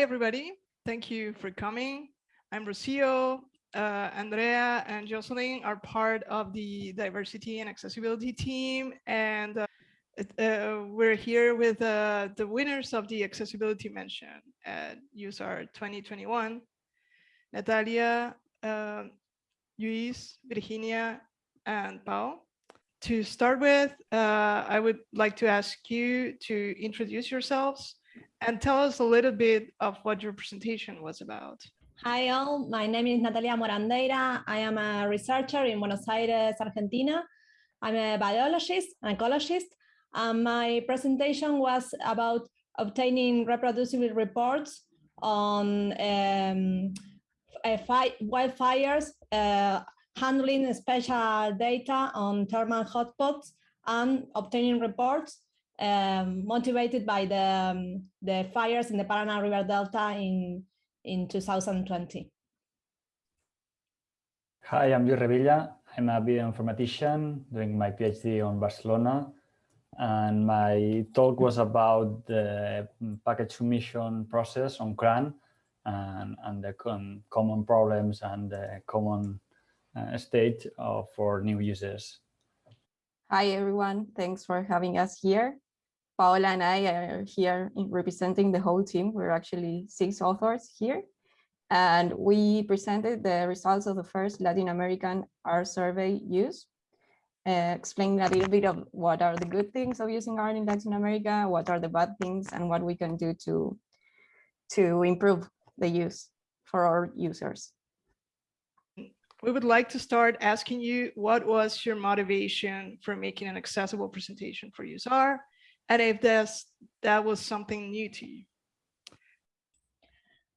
everybody. Thank you for coming. I'm Rocio. Uh, Andrea and Jocelyn are part of the diversity and accessibility team. And uh, uh, we're here with uh, the winners of the accessibility mention at useR! 2021, Natalia, uh, Luis, Virginia, and Pau. To start with, uh, I would like to ask you to introduce yourselves and tell us a little bit of what your presentation was about. Hi all, my name is Natalia Morandeira. I am a researcher in Buenos Aires, Argentina. I'm a biologist, an ecologist. And my presentation was about obtaining reproducible reports on um, wildfires, uh, handling special data on thermal hotspots, and obtaining reports um, motivated by the, um, the fires in the Paraná River Delta in, in 2020. Hi, I'm Luis Revilla. I'm a bioinformatician doing my PhD on Barcelona. And my talk was about the package submission process on CRAN and, and the com common problems and the common uh, state of, for new users. Hi, everyone. Thanks for having us here. Paola and I are here representing the whole team. We're actually six authors here. And we presented the results of the first Latin American R survey use, uh, explaining a little bit of what are the good things of using R in Latin America, what are the bad things, and what we can do to, to improve the use for our users. We would like to start asking you, what was your motivation for making an accessible presentation for useR!? And if that's, that was something new to you.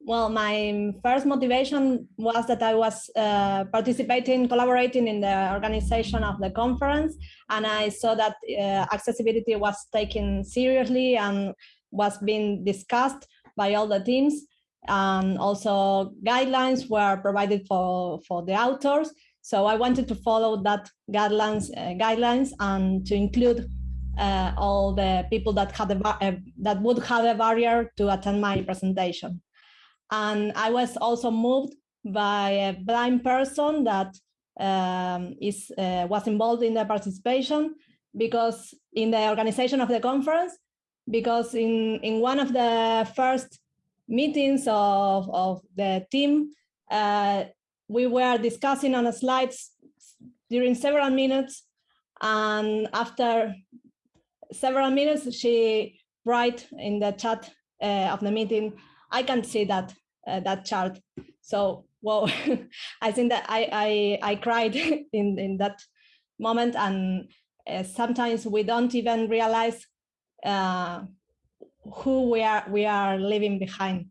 Well, my first motivation was that I was uh, participating, collaborating in the organization of the conference, and I saw that uh, accessibility was taken seriously and was being discussed by all the teams. And also guidelines were provided for, for the authors. So I wanted to follow that guidelines, uh, guidelines and to include uh, all the people that had a, uh, that would have a barrier to attend my presentation. And I was also moved by a blind person that um, is uh, was involved in the participation because in the organization of the conference, because in, in one of the first meetings of, of the team, uh, we were discussing on the slides during several minutes and after several minutes, she write in the chat uh, of the meeting, I can see that uh, that chart. So, well, I think that I, I, I cried in, in that moment. And uh, sometimes we don't even realize uh, who we are, we are leaving behind.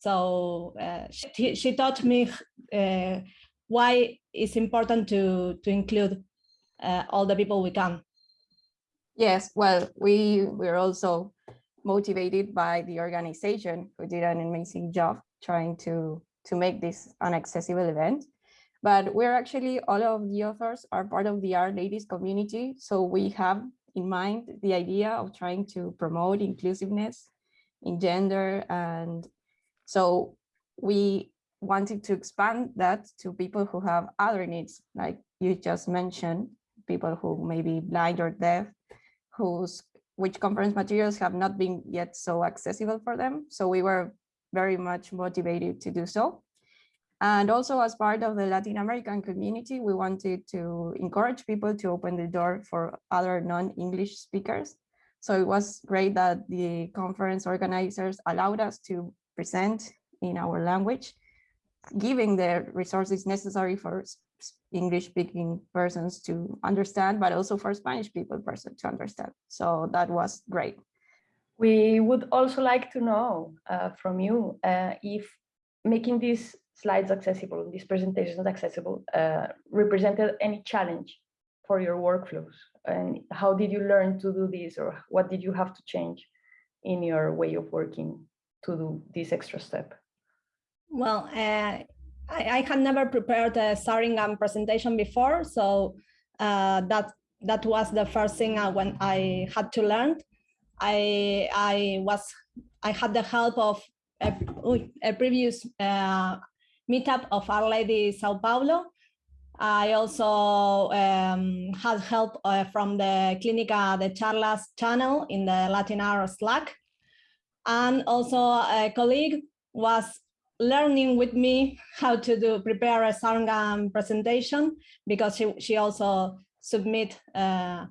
So uh, she, she taught me uh, why it's important to, to include all the people we can. Yes, well, we we're also motivated by the organization who did an amazing job trying to to make this an accessible event. But we're actually all of the authors are part of the R-Ladies community, so we have in mind the idea of trying to promote inclusiveness in gender, and so we wanted to expand that to people who have other needs, like you just mentioned, people who may be blind or deaf, whose which conference materials have not been yet so accessible for them. So we were very much motivated to do so. And also as part of the Latin American community, we wanted to encourage people to open the door for other non-English speakers. So it was great that the conference organizers allowed us to present in our language, giving the resources necessary for English speaking persons to understand, but also for Spanish people person to understand. So that was great. We would also like to know uh, from you uh, if making these slides accessible, these presentations accessible, uh, represented any challenge for your workflows and how did you learn to do this or what did you have to change in your way of working to do this extra step? Well, uh, I, I had never prepared a xaringan presentation before, so uh, that that was the first thing I, when I had to learn. I I was I had the help of a, a previous uh, meetup of R-Ladies Sao Paulo. I also um, had help uh, from the Clínica de Charlas channel in the LatinR Slack. And also a colleague was learning with me how to do prepare a xaringan presentation because she, she also submit uh,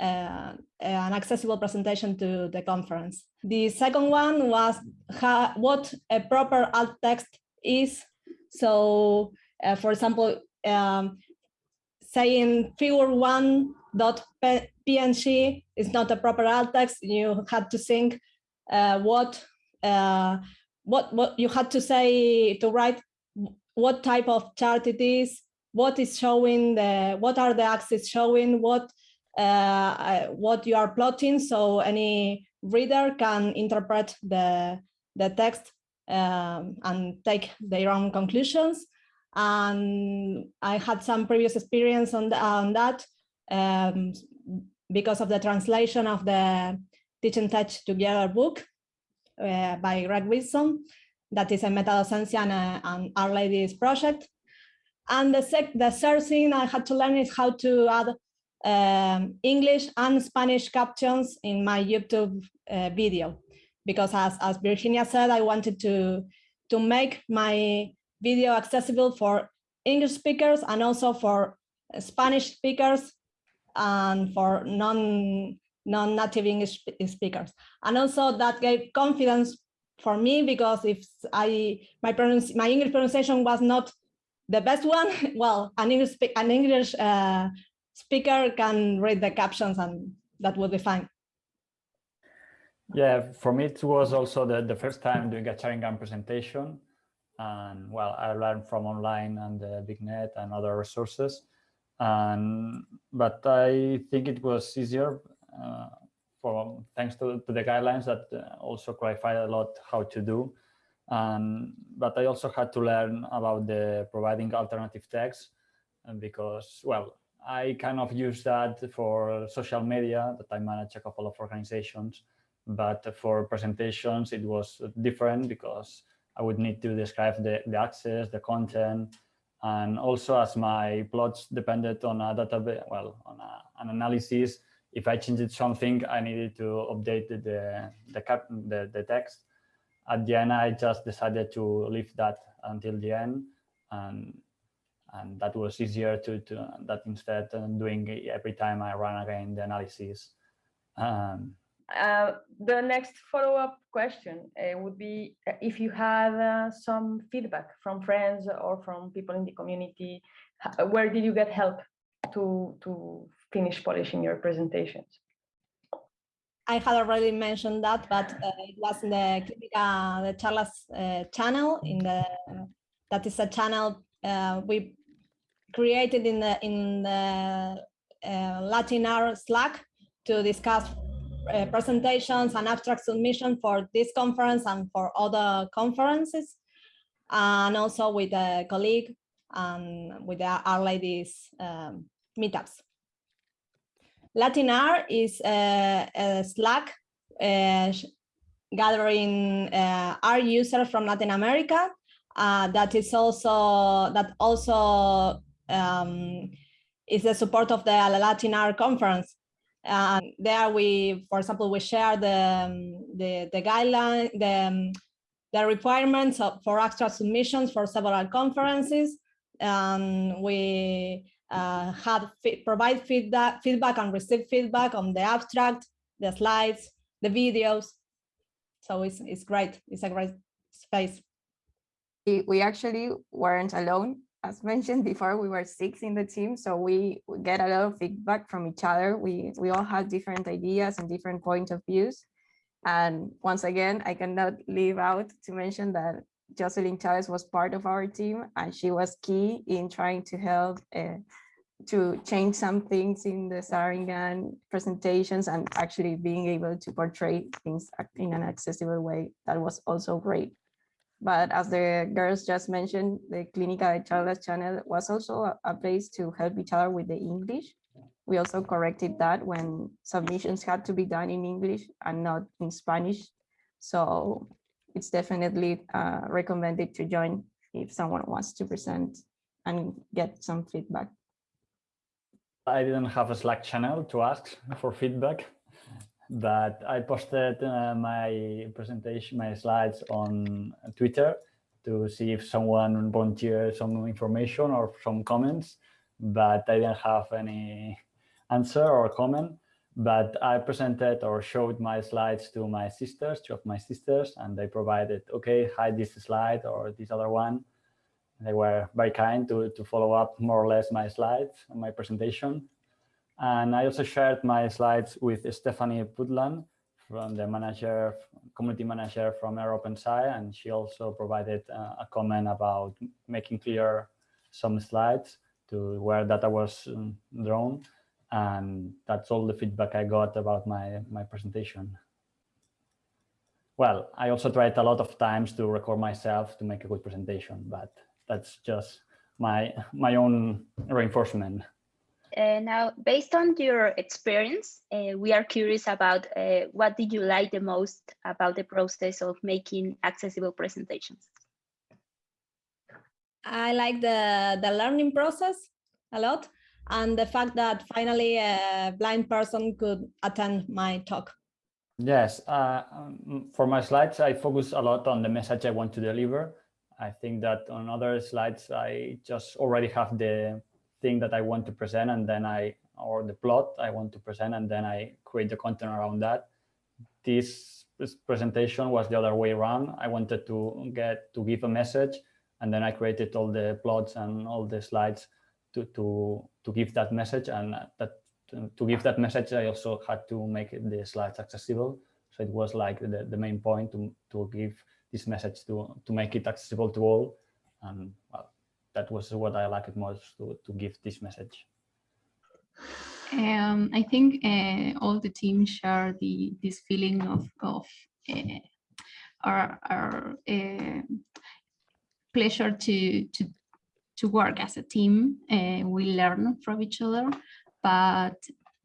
uh, an accessible presentation to the conference. The second one was how, what a proper alt text is. So, uh, for example, um, saying figure one dot png is not a proper alt text. You had to think uh, what uh, what what you had to say to write what type of chart it is, what is showing the what are the axes showing, what uh, what you are plotting, so any reader can interpret the the text um, and take their own conclusions. And I had some previous experience on, the, on that um, because of the translation of the Teaching Tech Together book uh, by Greg Wilson. That is a MetaDocencia and, a, and R-Ladies project. And the, sec the third thing I had to learn is how to add um, English and Spanish captions in my YouTube uh, video. Because as, as Virginia said, I wanted to, to make my video accessible for English speakers and also for Spanish speakers and for non non-native English speakers. And also that gave confidence for me because if I my pronunci my English pronunciation was not the best one, well, an English an English uh, speaker can read the captions and that would be fine. Yeah, for me it was also the, the first time doing a xaringan presentation. And well, I learned from online and the BigNet and other resources. And but I think it was easier uh, Uh, for thanks to, to the guidelines that uh, also clarified a lot how to do. And but I also had to learn about the providing alternative text uh, because well, I kind of use that for social media that I manage a couple of organizations, but for presentations it was different because I would need to describe the, the access, the content, and also as my plots depended on a database, well, on a, an analysis, if I changed something, I needed to update the, the, cap, the, the text. At the end, I just decided to leave that until the end. And, and that was easier to, to that instead of doing every time I run again the analysis. Um, uh, the next follow-up question uh, would be uh, if you had uh, some feedback from friends or from people in the community, where did you get help to, to finish polishing your presentations? I had already mentioned that, but uh, it was in the Clínica de Charlas uh, channel. In the that is a channel uh, we created in the in the uh, LatinR Slack to discuss uh, presentations and abstract submission for this conference and for other conferences, and also with a colleague and with R-Ladies um, meetups. LatinR is a, a Slack uh, gathering uh, our users from Latin America. Uh, that is also that also um, is the support of the LatinR conference. And there we, for example, we share the um, the, the guideline, the um, the requirements of, for extra submissions for several conferences. And we uh, have provide feedback, feedback and receive feedback on the abstract, the slides, the videos. So it's, it's great. It's a great space. We, actually weren't alone. As mentioned before, we were six in the team, so we, get a lot of feedback from each other. We, we all had different ideas and different point of views. And once again, I cannot leave out to mention that Jocelyn Chavez was part of our team and she was key in trying to help uh, to change some things in the xaringan presentations and actually being able to portray things in an accessible way. That was also great. But as the girls just mentioned, the Clínica de Charlas channel was also a place to help each other with the English. We also corrected that when submissions had to be done in English and not in Spanish. So it's definitely uh, recommended to join if someone wants to present and get some feedback. I didn't have a Slack channel to ask for feedback, but I posted uh, my presentation, my slides on Twitter to see if someone volunteered some information or some comments, but I didn't have any answer or comment. But I presented or showed my slides to my sisters, two of my sisters, and they provided, okay, hide this slide or this other one. They were very kind to, to follow up more or less my slides and my presentation. And I also shared my slides with Stefanie Butland from the manager, community manager from rOpenSci, and she also provided uh, a comment about making clear some slides to where data was um, drawn. And that's all the feedback I got about my, my presentation. Well, I also tried a lot of times to record myself to make a good presentation, but that's just my, my own reinforcement. Uh, now, based on your experience, uh, we are curious about uh, what did you like the most about the process of making accessible presentations? I like the, the learning process a lot and the fact that finally a blind person could attend my talk. Yes, uh, um, for my slides, I focus a lot on the message I want to deliver. I think that on other slides, I just already have the thing that I want to present and then I, or the plot I want to present and then I create the content around that. This, this presentation was the other way around. I wanted to get to give a message and then I created all the plots and all the slides to, to, to give that message and that to give that message, I also had to make the slides accessible. So it was like the, the main point to, to give this message to, to make it accessible to all. And well, that was what I liked most to, to give this message. Um, I think uh, all the team share the this feeling of of uh, our, our uh, pleasure to to to work as a team. we learn from each other, but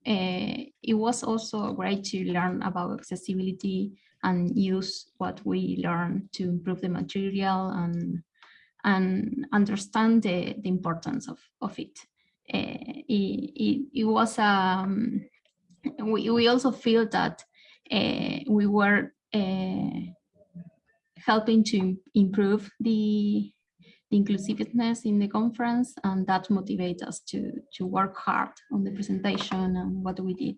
it was also great to learn about accessibility and use what we learn to improve the material and and understand the, the importance of, of it. Uh, it, it, it, was, um, we, we also feel that uh, we were uh, helping to improve the, the inclusiveness in the conference and that motivates us to, to work hard on the presentation and what we did.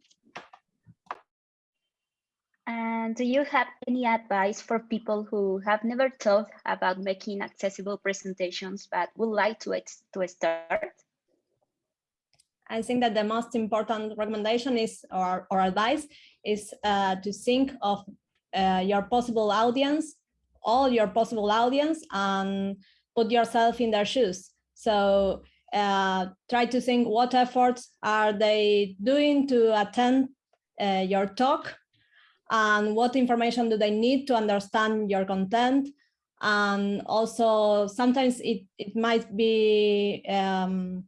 And do you have any advice for people who have never thought about making accessible presentations but would like to, to start? I think that the most important recommendation is, or, or advice, is uh, to think of uh, your possible audience, all your possible audience, and put yourself in their shoes. So uh, try to think what efforts are they doing to attend uh, your talk and what information do they need to understand your content. And also sometimes it, it might be um,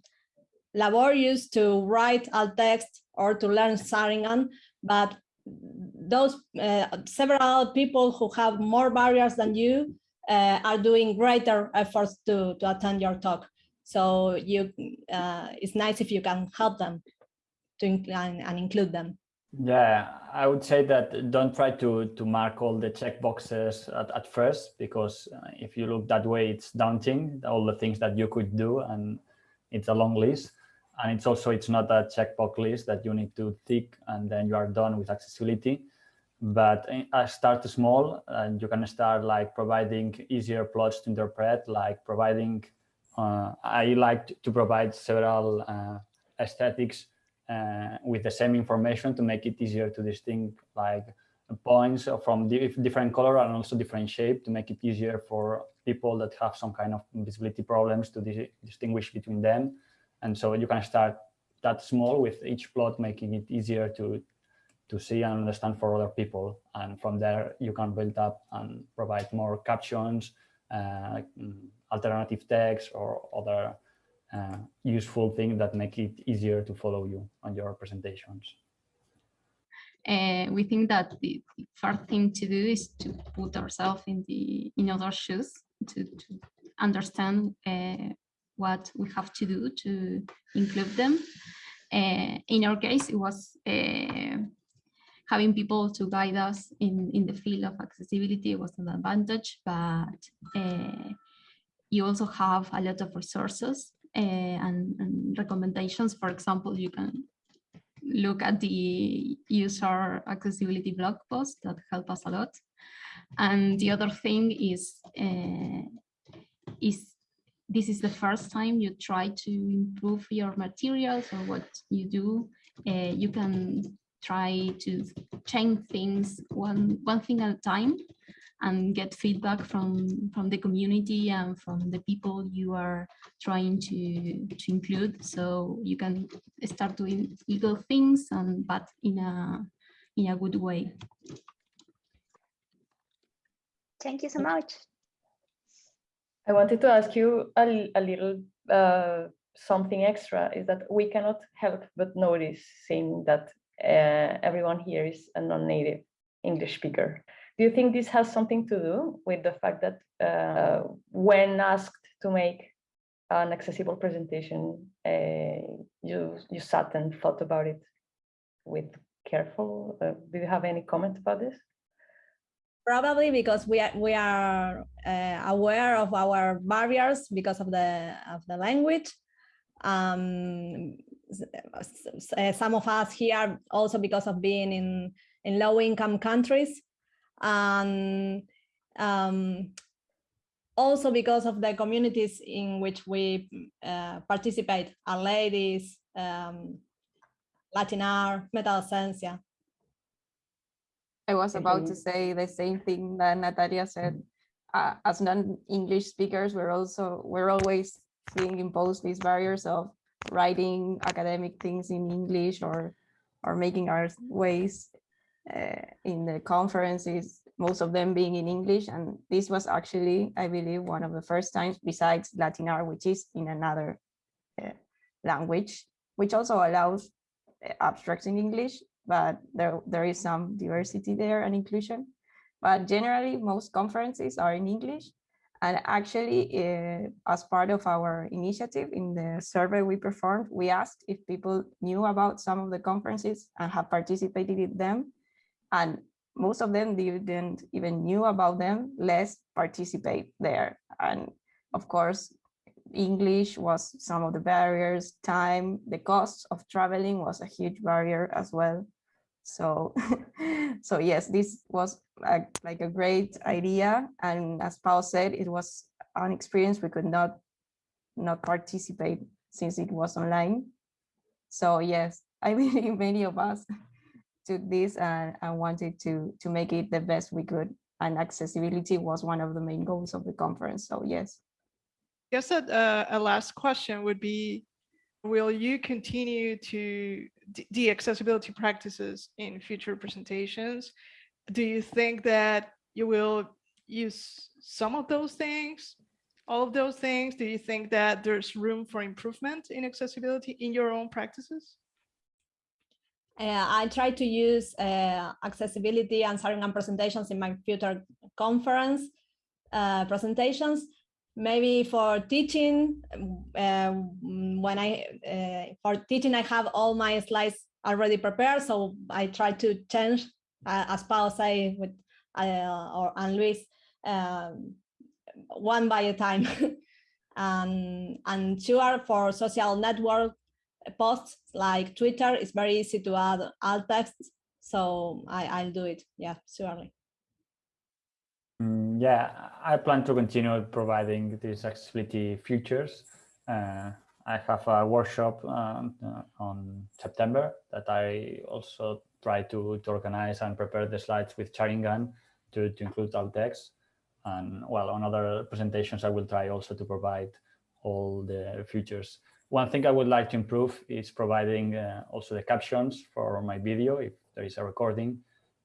laborious to write alt text or to learn xaringan, but those uh, several people who have more barriers than you uh, are doing greater efforts to, to attend your talk. So you, uh, it's nice if you can help them to and, and include them. Yeah, I would say that don't try to to mark all the checkboxes at, at first, because uh, if you look that way, it's daunting, all the things that you could do, and it's a long list. And it's also, it's not a checkbox list that you need to tick and then you are done with accessibility. But I uh, start small and you can start like providing easier plots to interpret, like providing, uh, I like to provide several uh, aesthetics uh, with the same information to make it easier to distinguish like points from different color and also different shape to make it easier for people that have some kind of visibility problems to dis distinguish between them. And so you can start that small with each plot, making it easier to to see and understand for other people. And from there, you can build up and provide more captions, uh, alternative text or other uh, useful things that make it easier to follow you on your presentations. uh, we think that the, first thing to do is to put ourselves in the in other shoes to, to understand uh, what we have to do to include them. Uh, in our case, it was uh, having people to guide us in, in the field of accessibility was an advantage, but uh, you also have a lot of resources uh, and, and recommendations. For example, you can look at the useR! accessibility blog post that help us a lot. And the other thing is, uh, is this is the first time you try to improve your materials or what you do, uh, you can try to change things one, one thing at a time and get feedback from, from the community and from the people you are trying to, to include. So you can start doing little things and but in a in a good way. Thank you so much. I wanted to ask you a, a little uh, something extra is that we cannot help but notice seeing that uh, everyone here is a non-native English speaker. Do you think this has something to do with the fact that uh, when asked to make an accessible presentation, uh, you you sat and thought about it with careful? Uh, do you have any comment about this? Probably because we are we are uh, aware of our barriers because of the of the language. Um, some of us here also because of being in in low income countries. And um, also because of the communities in which we uh, participate R-Ladies um, LatinR metal esencia I was about to say the same thing that Natalia said. Uh, as non-English speakers, we're also we're always being imposed these barriers of writing academic things in English or or making our ways uh, in the conferences, most of them being in English. And this was actually, I believe, one of the first times besides LatinR, which is in another uh, language, which also allows uh, abstracts in English, but there, there is some diversity there and inclusion. But generally, most conferences are in English. And actually, uh, as part of our initiative in the survey we performed, we asked if people knew about some of the conferences and have participated in them and most of them didn't even knew about them, less participate there. And of course, English was some of the barriers, time, the cost of traveling was a huge barrier as well. So, so yes, this was like, like a great idea. And as Paul said, it was an experience we could not, not participate since it was online. So yes, I believe many of us took this and, and wanted to, to make it the best we could. And accessibility was one of the main goals of the conference. So yes. I guess that uh, a last question would be, will you continue to the accessibility practices in future presentations? Do you think that you will use some of those things, all of those things? Do you think that there's room for improvement in accessibility in your own practices? Uh, I try to use uh, accessibility and xaringan presentations in my future conference uh, presentations. Maybe for teaching, uh, when I uh, for teaching, I have all my slides already prepared, so I try to change, uh, as Paul say with or and Luis, um, one by a time. and and sure for social network posts like Twitter, it's very easy to add alt text. So I, I'll do it. Yeah, surely. Mm, yeah, I plan to continue providing these accessibility features. Uh, I have a workshop uh, on September that I also try to, to organize and prepare the slides with xaringan to, to include alt text. And well, on other presentations, I will try also to provide all the features one thing I would like to improve is providing uh, also the captions for my video if there is a recording,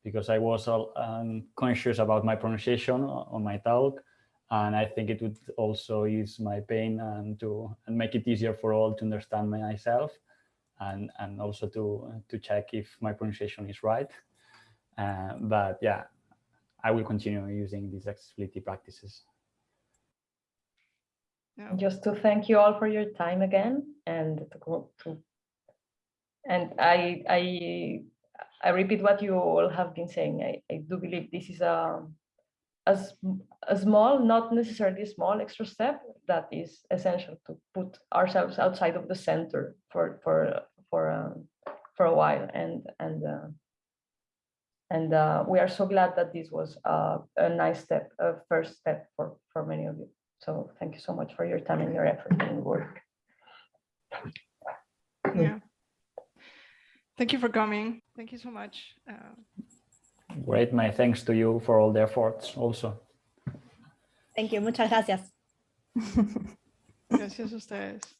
because I was um, conscious about my pronunciation on my talk. And I think it would also ease my pain and to and make it easier for all to understand myself and, and also to, to check if my pronunciation is right. Uh, but yeah, I will continue using these accessibility practices. Yeah. just to thank you all for your time again and to go to and I I I repeat what you all have been saying. I, I do believe this is a a, a small, not necessarily small extra step that is essential to put ourselves outside of the center for for for um, for a while and and uh, and uh, we are so glad that this was uh, a nice step, a first step for for many of you. So thank you so much for your time and your effort and work. Yeah. Thank you for coming. Thank you so much. Uh, Great, my thanks to you for all the efforts also. Thank you. Muchas gracias. gracias a ustedes.